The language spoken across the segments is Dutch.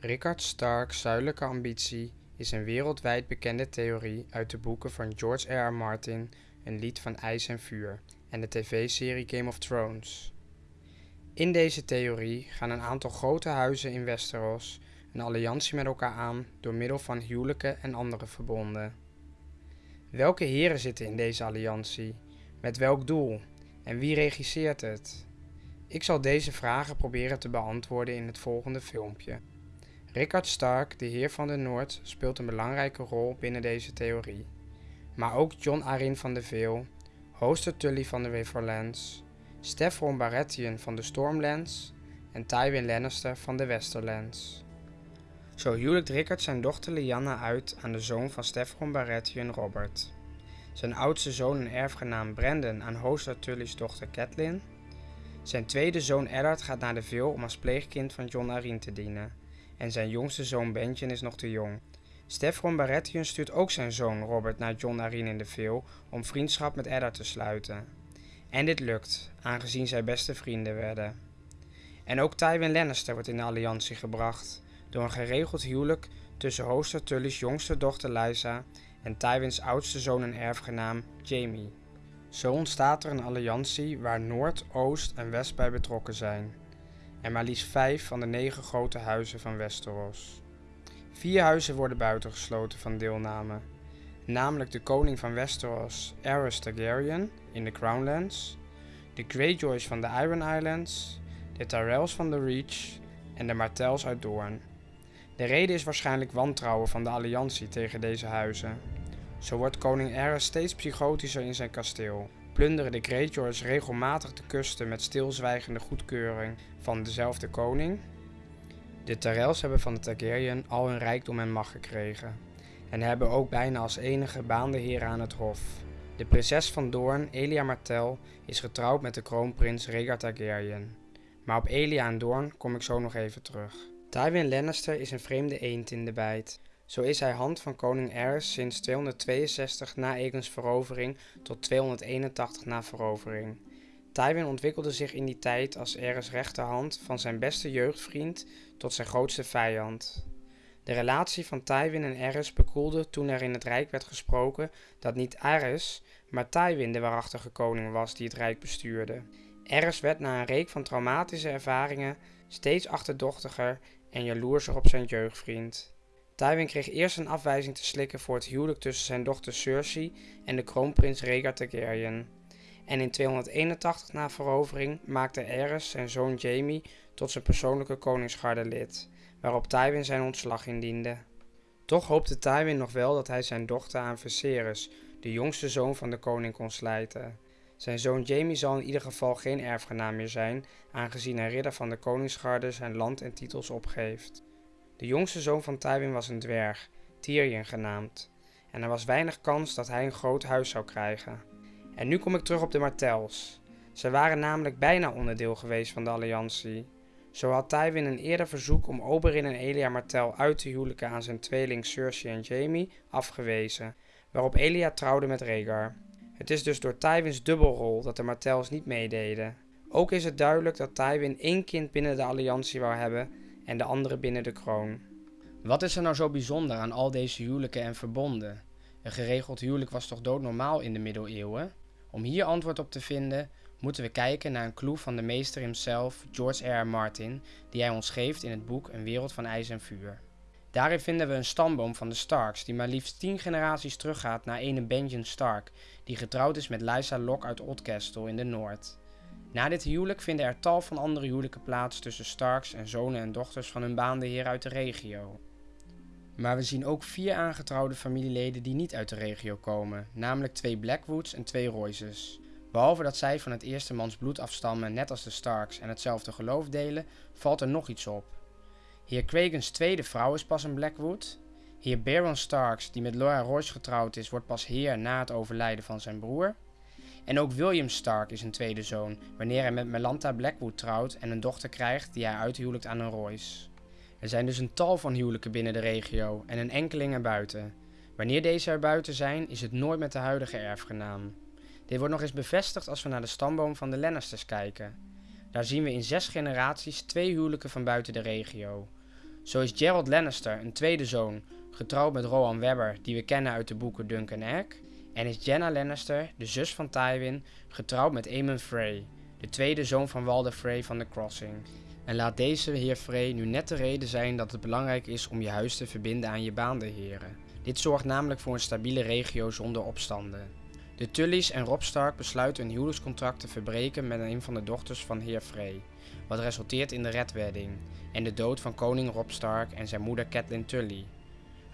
Rickard Stark's zuidelijke ambitie is een wereldwijd bekende theorie uit de boeken van George R. R. Martin Een lied van ijs en vuur en de tv-serie Game of Thrones. In deze theorie gaan een aantal grote huizen in Westeros een alliantie met elkaar aan door middel van huwelijken en andere verbonden. Welke heren zitten in deze alliantie? Met welk doel? En wie regisseert het? Ik zal deze vragen proberen te beantwoorden in het volgende filmpje. Rickard Stark, de Heer van de Noord, speelt een belangrijke rol binnen deze theorie. Maar ook Jon Arryn van de Veel, Hoster Tully van de Riverlands, Steffron Baratheon van de Stormlands en Tywin Lannister van de Westerlands. Zo huwelijkt Rickard zijn dochter Lyanna uit aan de zoon van Steffron Baratheon Robert. Zijn oudste zoon en erfgenaam Brandon aan Hoster Tully's dochter Catelyn. Zijn tweede zoon Eddard gaat naar de Veel om als pleegkind van Jon Arryn te dienen en zijn jongste zoon Benjen is nog te jong. Steffron Baratheon stuurt ook zijn zoon Robert naar Jon Arryn in de Veel om vriendschap met Eddard te sluiten. En dit lukt, aangezien zij beste vrienden werden. En ook Tywin Lannister wordt in de alliantie gebracht, door een geregeld huwelijk tussen Hoster Tully's jongste dochter Lysa en Tywins oudste zoon en erfgenaam Jaime. Zo ontstaat er een alliantie waar Noord, Oost en West bij betrokken zijn en maar liefst vijf van de negen grote huizen van Westeros. Vier huizen worden buitengesloten van deelname, namelijk de koning van Westeros, Aerys Targaryen in de Crownlands, de Greyjoys van de Iron Islands, de Tyrells van de Reach en de Martells uit Doorn. De reden is waarschijnlijk wantrouwen van de alliantie tegen deze huizen. Zo wordt koning Aerys steeds psychotischer in zijn kasteel plunderen de Greyjoys regelmatig de kusten met stilzwijgende goedkeuring van dezelfde koning. De Tyrells hebben van de Targaryen al hun rijkdom en macht gekregen en hebben ook bijna als enige baande heren aan het hof. De prinses van Doorn, Elia Martell, is getrouwd met de kroonprins Rhaegar Targaryen. Maar op Elia en Doorn kom ik zo nog even terug. Tywin Lannister is een vreemde eend in de bijt. Zo is hij hand van koning Aerys sinds 262 na Aegon's verovering tot 281 na verovering. Tywin ontwikkelde zich in die tijd als Aerys rechterhand van zijn beste jeugdvriend tot zijn grootste vijand. De relatie van Tywin en Aerys bekoelde toen er in het rijk werd gesproken dat niet Aerys, maar Tywin de waarachtige koning was die het rijk bestuurde. Aerys werd na een reek van traumatische ervaringen steeds achterdochtiger en jaloerser op zijn jeugdvriend. Tywin kreeg eerst een afwijzing te slikken voor het huwelijk tussen zijn dochter Cersei en de kroonprins Rhaegar Targaryen. En in 281 na verovering maakte Aerys zijn zoon Jaime tot zijn persoonlijke koningsgarde lid, waarop Tywin zijn ontslag indiende. Toch hoopte Tywin nog wel dat hij zijn dochter aan Viserys, de jongste zoon van de koning, kon slijten. Zijn zoon Jaime zal in ieder geval geen erfgenaam meer zijn, aangezien een ridder van de koningsgarde zijn land en titels opgeeft. De jongste zoon van Tywin was een dwerg, Tyrion genaamd, en er was weinig kans dat hij een groot huis zou krijgen. En nu kom ik terug op de Martells. Ze waren namelijk bijna onderdeel geweest van de alliantie. Zo had Tywin een eerder verzoek om Oberyn en Elia Martell uit te huwelijken aan zijn tweeling Cersei en Jaime afgewezen, waarop Elia trouwde met Rhaegar. Het is dus door Tywins dubbelrol dat de Martells niet meededen. Ook is het duidelijk dat Tywin één kind binnen de alliantie wou hebben en de andere binnen de kroon. Wat is er nou zo bijzonder aan al deze huwelijken en verbonden? Een geregeld huwelijk was toch doodnormaal in de middeleeuwen? Om hier antwoord op te vinden, moeten we kijken naar een clue van de meester himself, George R. Martin, die hij ons geeft in het boek Een wereld van ijs en vuur. Daarin vinden we een stamboom van de Starks, die maar liefst tien generaties teruggaat naar ene Benjen Stark, die getrouwd is met Lysa Locke uit Oldcastle in de Noord. Na dit huwelijk vinden er tal van andere huwelijken plaats tussen Starks en zonen en dochters van hun baande heer uit de regio. Maar we zien ook vier aangetrouwde familieleden die niet uit de regio komen, namelijk twee Blackwoods en twee Royces. Behalve dat zij van het eerste mans bloed afstammen, net als de Starks, en hetzelfde geloof delen, valt er nog iets op. Heer Craigens tweede vrouw is pas een Blackwood. Heer Baron Starks, die met Laura Royce getrouwd is, wordt pas heer na het overlijden van zijn broer. En ook William Stark is een tweede zoon, wanneer hij met Melanta Blackwood trouwt en een dochter krijgt die hij uithuwelijkt aan een Royce. Er zijn dus een tal van huwelijken binnen de regio en een enkeling erbuiten. Wanneer deze erbuiten zijn, is het nooit met de huidige erfgenaam. Dit wordt nog eens bevestigd als we naar de stamboom van de Lannisters kijken. Daar zien we in zes generaties twee huwelijken van buiten de regio. Zo is Gerald Lannister, een tweede zoon, getrouwd met Rohan Webber, die we kennen uit de boeken Dunk Egg. En is Jenna Lannister, de zus van Tywin, getrouwd met Aemon Frey, de tweede zoon van Walder Frey van The Crossing. En laat deze heer Frey nu net de reden zijn dat het belangrijk is om je huis te verbinden aan je baanderheren. Dit zorgt namelijk voor een stabiele regio zonder opstanden. De Tullys en Rob Stark besluiten een huwelijkscontract te verbreken met een van de dochters van heer Frey, wat resulteert in de Red Wedding en de dood van koning Rob Stark en zijn moeder Catelyn Tully.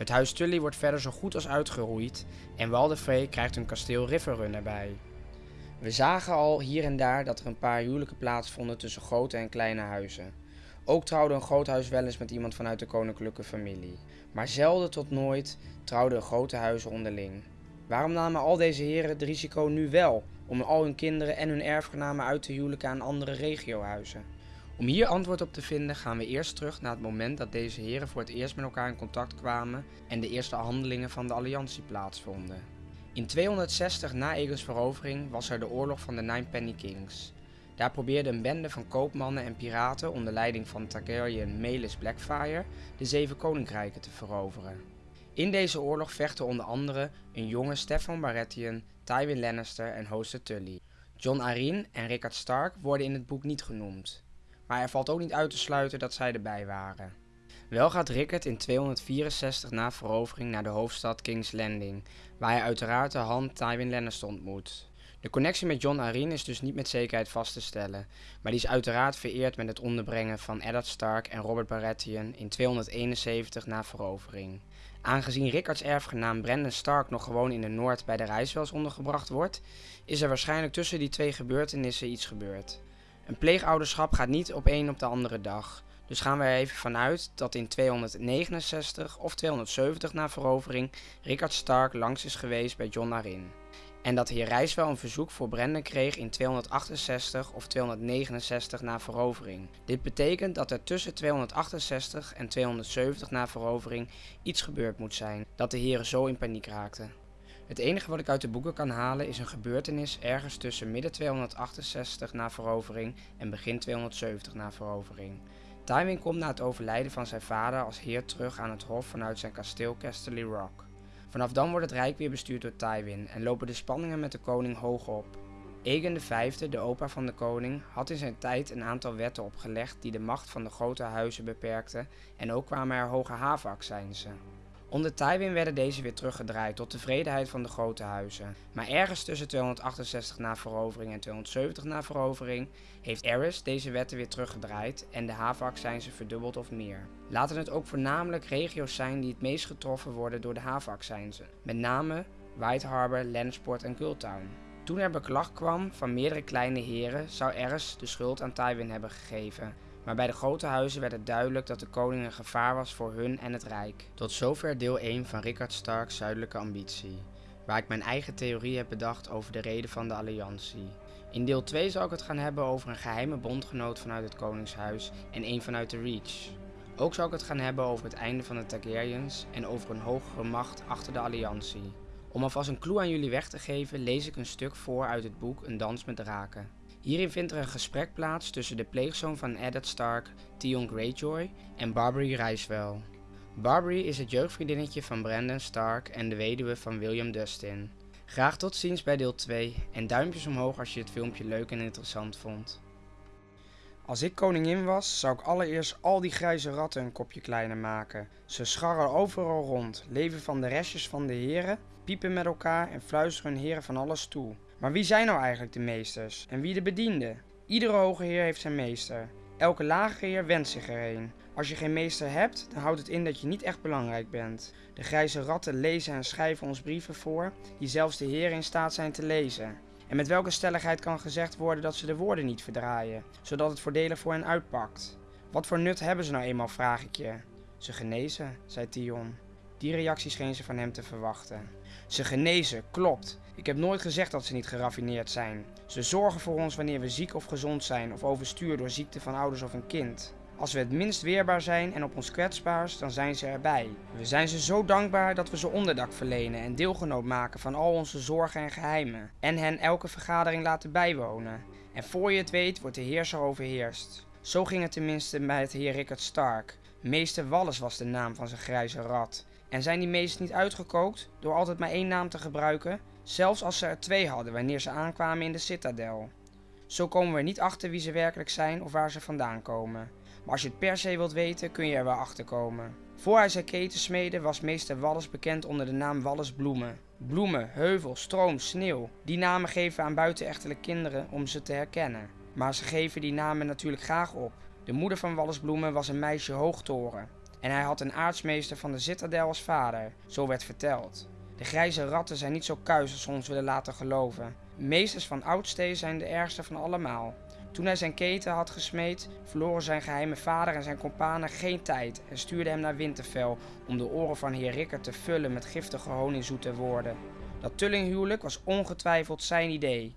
Het huis Tully wordt verder zo goed als uitgeroeid en Walder Frey krijgt hun kasteel Riverrun erbij. We zagen al hier en daar dat er een paar huwelijken plaatsvonden tussen grote en kleine huizen. Ook trouwde een groot huis wel eens met iemand vanuit de koninklijke familie. Maar zelden tot nooit trouwden grote huizen onderling. Waarom namen al deze heren het risico nu wel om al hun kinderen en hun erfgenamen uit te huwelijken aan andere regiohuizen? Om hier antwoord op te vinden gaan we eerst terug naar het moment dat deze heren voor het eerst met elkaar in contact kwamen en de eerste handelingen van de alliantie plaatsvonden. In 260 na Aegon's verovering was er de oorlog van de Nine Penny Kings. Daar probeerde een bende van koopmannen en piraten onder leiding van Targaryen Melis Blackfire de Zeven Koninkrijken te veroveren. In deze oorlog vechten onder andere een jonge Stefan Baratheon, Tywin Lannister en Hoster Tully. John Arryn en Rickard Stark worden in het boek niet genoemd, maar er valt ook niet uit te sluiten dat zij erbij waren. Wel gaat Rickard in 264 na verovering naar de hoofdstad King's Landing, waar hij uiteraard de hand Tywin Lannister ontmoet. De connectie met John Arryn is dus niet met zekerheid vast te stellen, maar die is uiteraard vereerd met het onderbrengen van Eddard Stark en Robert Baratheon in 271 na verovering. Aangezien Rickards erfgenaam Brandon Stark nog gewoon in de Noord bij de Rijswels ondergebracht wordt, is er waarschijnlijk tussen die twee gebeurtenissen iets gebeurd. Een pleegouderschap gaat niet op een op de andere dag, dus gaan we er even vanuit dat in 269 of 270 na verovering Rickard Stark langs is geweest bij John Arryn. En dat heer Rijswel een verzoek voor Brandon kreeg in 268 of 269 na verovering. Dit betekent dat er tussen 268 en 270 na verovering iets gebeurd moet zijn, dat de heren zo in paniek raakten. Het enige wat ik uit de boeken kan halen is een gebeurtenis ergens tussen midden 268 na verovering en begin 270 na verovering. Tywin komt na het overlijden van zijn vader als heer terug aan het hof vanuit zijn kasteel Casterly Rock. Vanaf dan wordt het rijk weer bestuurd door Tywin en lopen de spanningen met de koning hoog op. Aegon V, de opa van de koning, had in zijn tijd een aantal wetten opgelegd die de macht van de grote huizen beperkten en ook kwamen er hoge havenaccijnsen. Onder Tywin werden deze weer teruggedraaid tot tevredenheid van de grote huizen. Maar ergens tussen 268 na verovering en 270 na verovering heeft Aerys deze wetten weer teruggedraaid en de havenaccijnsen verdubbeld of meer. Laten het ook voornamelijk regio's zijn die het meest getroffen worden door de havenaccijnsen. Met name White Harbor, en Gulltown. Toen er beklag kwam van meerdere kleine heren zou Aerys de schuld aan Tywin hebben gegeven maar bij de grote huizen werd het duidelijk dat de koning een gevaar was voor hun en het rijk. Tot zover deel 1 van Rickard Starks zuidelijke ambitie, waar ik mijn eigen theorie heb bedacht over de reden van de alliantie. In deel 2 zal ik het gaan hebben over een geheime bondgenoot vanuit het koningshuis en een vanuit de Reach. Ook zal ik het gaan hebben over het einde van de Targaryens en over een hogere macht achter de alliantie. Om alvast een clue aan jullie weg te geven, lees ik een stuk voor uit het boek Een dans met draken. Hierin vindt er een gesprek plaats tussen de pleegzoon van Eddard Stark, Theon Greyjoy, en Barbary Ricewell. Barbary is het jeugdvriendinnetje van Brandon Stark en de weduwe van William Dustin. Graag tot ziens bij deel 2 en duimpjes omhoog als je het filmpje leuk en interessant vond. Als ik koningin was, zou ik allereerst al die grijze ratten een kopje kleiner maken. Ze scharren overal rond, leven van de restjes van de heren, piepen met elkaar en fluisteren heren van alles toe. Maar wie zijn nou eigenlijk de meesters en wie de bedienden? Iedere hoge heer heeft zijn meester. Elke lage heer wenst zich erheen. Als je geen meester hebt, dan houdt het in dat je niet echt belangrijk bent. De grijze ratten lezen en schrijven ons brieven voor, die zelfs de heren in staat zijn te lezen. En met welke stelligheid kan gezegd worden dat ze de woorden niet verdraaien, zodat het voordelig voor hen uitpakt? Wat voor nut hebben ze nou eenmaal, vraag ik je. Ze genezen, zei Tion. Die reactie scheen ze van hem te verwachten. Ze genezen, klopt. Ik heb nooit gezegd dat ze niet geraffineerd zijn. Ze zorgen voor ons wanneer we ziek of gezond zijn of overstuur door ziekte van ouders of een kind. Als we het minst weerbaar zijn en op ons kwetsbaarst, dan zijn ze erbij. We zijn ze zo dankbaar dat we ze onderdak verlenen en deelgenoot maken van al onze zorgen en geheimen. En hen elke vergadering laten bijwonen. En voor je het weet wordt de heerser overheerst. Zo ging het tenminste met heer Rickard Stark, Meester Wallis was de naam van zijn grijze rat. En zijn die meesters niet uitgekookt door altijd maar één naam te gebruiken, zelfs als ze er twee hadden wanneer ze aankwamen in de citadel. Zo komen we niet achter wie ze werkelijk zijn of waar ze vandaan komen. Maar als je het per se wilt weten, kun je er wel achter komen. Voor hij zijn keten was meester Wallis bekend onder de naam Wallis Bloemen. Bloemen, heuvel, stroom, sneeuw. Die namen geven aan buitenechtelijke kinderen om ze te herkennen. Maar ze geven die namen natuurlijk graag op. De moeder van Wallis Bloemen was een meisje hoogtoren. En hij had een aartsmeester van de citadel als vader, zo werd verteld. De grijze ratten zijn niet zo kuis als ze ons willen laten geloven. Meesters van oudstee zijn de ergste van allemaal. Toen hij zijn keten had gesmeed, verloren zijn geheime vader en zijn kompanen geen tijd en stuurden hem naar Winterfell om de oren van heer Rikker te vullen met giftige honingzoete woorden. Dat tullinghuwelijk was ongetwijfeld zijn idee.